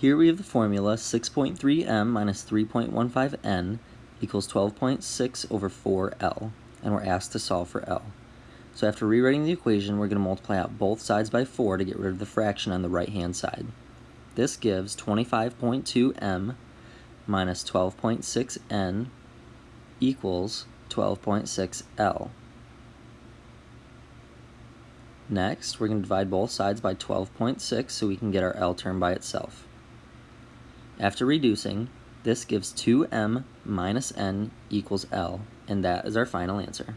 Here we have the formula 6.3m minus 3.15n equals 12.6 over 4l, and we're asked to solve for l. So after rewriting the equation, we're going to multiply out both sides by 4 to get rid of the fraction on the right-hand side. This gives 25.2m minus 12.6n equals 12.6l. Next, we're going to divide both sides by 12.6 so we can get our L term by itself. After reducing, this gives 2m minus n equals L, and that is our final answer.